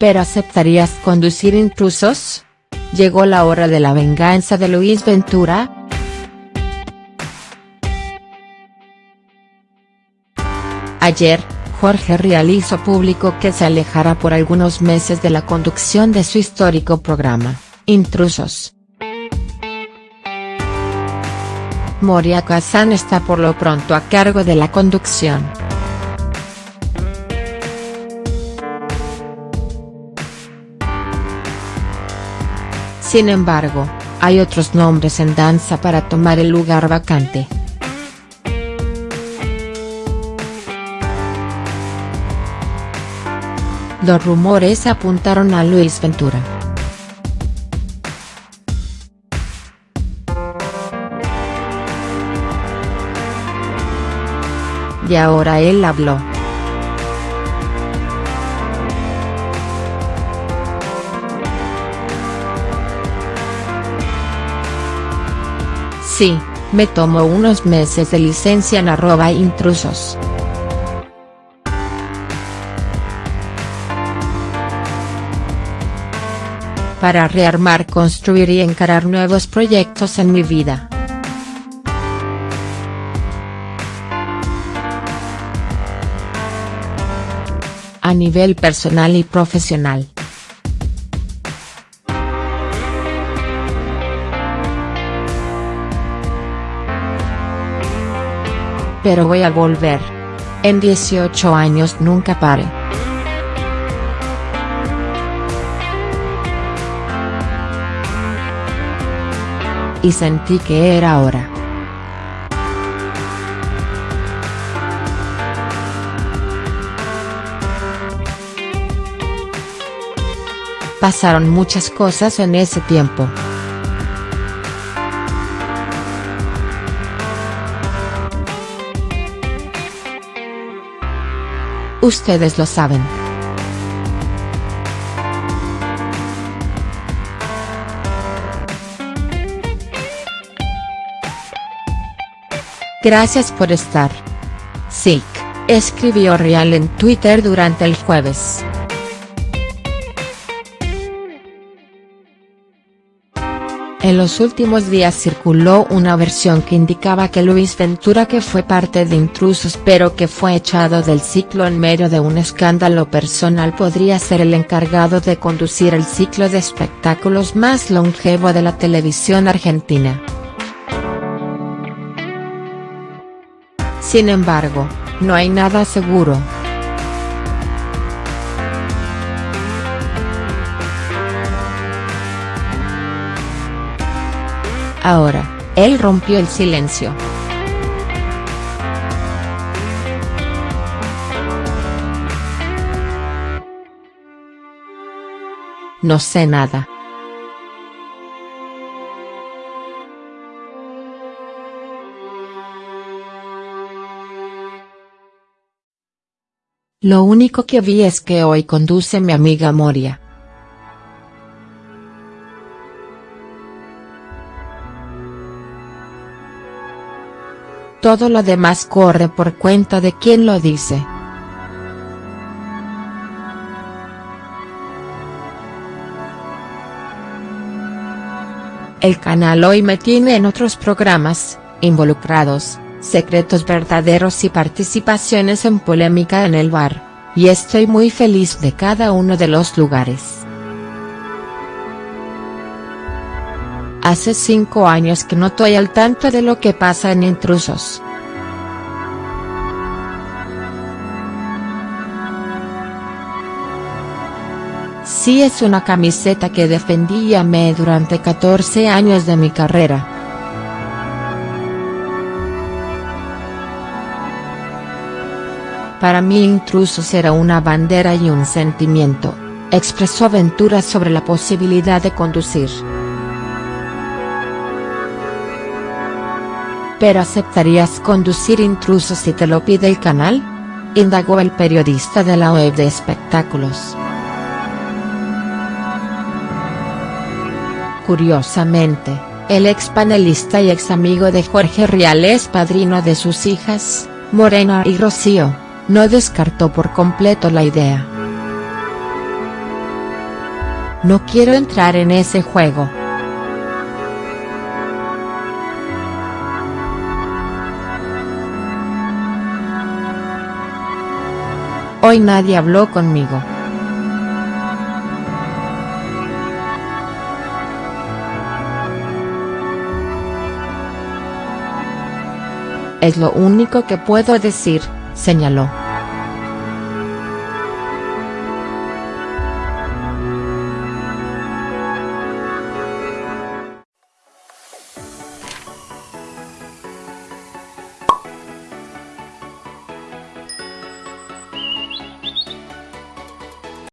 ¿Pero aceptarías conducir intrusos? ¿Llegó la hora de la venganza de Luis Ventura?. Ayer, Jorge Rial hizo público que se alejará por algunos meses de la conducción de su histórico programa, Intrusos. Moria Kazan está por lo pronto a cargo de la conducción. Sin embargo, hay otros nombres en danza para tomar el lugar vacante. Los rumores apuntaron a Luis Ventura. Y ahora él habló. Sí, me tomo unos meses de licencia en arroba intrusos. Para rearmar construir y encarar nuevos proyectos en mi vida. A nivel personal y profesional. Pero voy a volver. En 18 años nunca pare. Y sentí que era hora. Pasaron muchas cosas en ese tiempo. Ustedes lo saben. Gracias por estar. Sick, escribió Real en Twitter durante el jueves. En los últimos días circuló una versión que indicaba que Luis Ventura que fue parte de Intrusos pero que fue echado del ciclo en medio de un escándalo personal podría ser el encargado de conducir el ciclo de espectáculos más longevo de la televisión argentina. Sin embargo, no hay nada seguro. Ahora, él rompió el silencio. No sé nada. Lo único que vi es que hoy conduce mi amiga Moria. Todo lo demás corre por cuenta de quien lo dice. El canal hoy me tiene en otros programas, involucrados, secretos verdaderos y participaciones en polémica en el bar, y estoy muy feliz de cada uno de los lugares. Hace cinco años que no estoy al tanto de lo que pasa en Intrusos. Sí es una camiseta que defendí y amé durante 14 años de mi carrera. Para mí Intrusos era una bandera y un sentimiento, expresó Aventura sobre la posibilidad de conducir. ¿Pero aceptarías conducir intrusos si te lo pide el canal? Indagó el periodista de la web de espectáculos. Curiosamente, el ex panelista y ex amigo de Jorge Rial es padrino de sus hijas, Morena y Rocío, no descartó por completo la idea. no quiero entrar en ese juego. Hoy nadie habló conmigo. Es lo único que puedo decir, señaló.